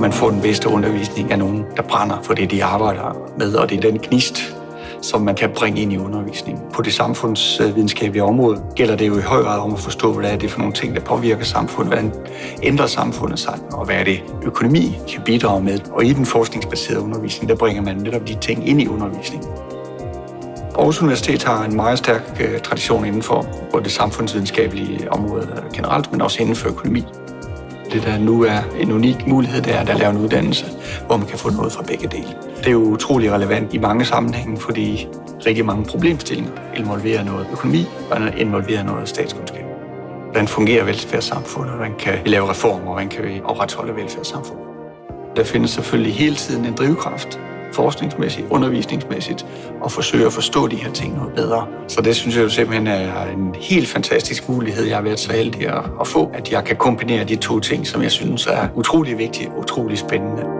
Man får den bedste undervisning af nogen, der brænder for det, de arbejder med, og det er den gnist, som man kan bringe ind i undervisningen. På det samfundsvidenskabelige område gælder det jo i høj grad om at forstå, hvad er det for nogle ting, der påvirker samfundet, hvordan ændrer samfundet sig, og hvad er det økonomi kan bidrage med. Og i den forskningsbaserede undervisning, der bringer man netop de ting ind i undervisningen. Aarhus Universitet har en meget stærk øh, tradition inden for både det samfundsvidenskabelige område generelt, men også inden for økonomi. Det, der nu er en unik mulighed, det er at lave en uddannelse, hvor man kan få noget fra begge dele. Det er jo utrolig relevant i mange sammenhænge, fordi rigtig mange problemstillinger involverer noget økonomi og involverer noget statskundskab. Hvordan fungerer velfærdssamfundet? Hvordan kan vi lave reformer? Hvordan kan vi opretholde velfærdssamfundet? Der findes selvfølgelig hele tiden en drivkraft forskningsmæssigt, undervisningsmæssigt, og forsøge at forstå de her ting noget bedre. Så det synes jeg jo simpelthen er en helt fantastisk mulighed, jeg har været så heldig at få, at jeg kan kombinere de to ting, som jeg synes er utrolig vigtige og utrolig spændende.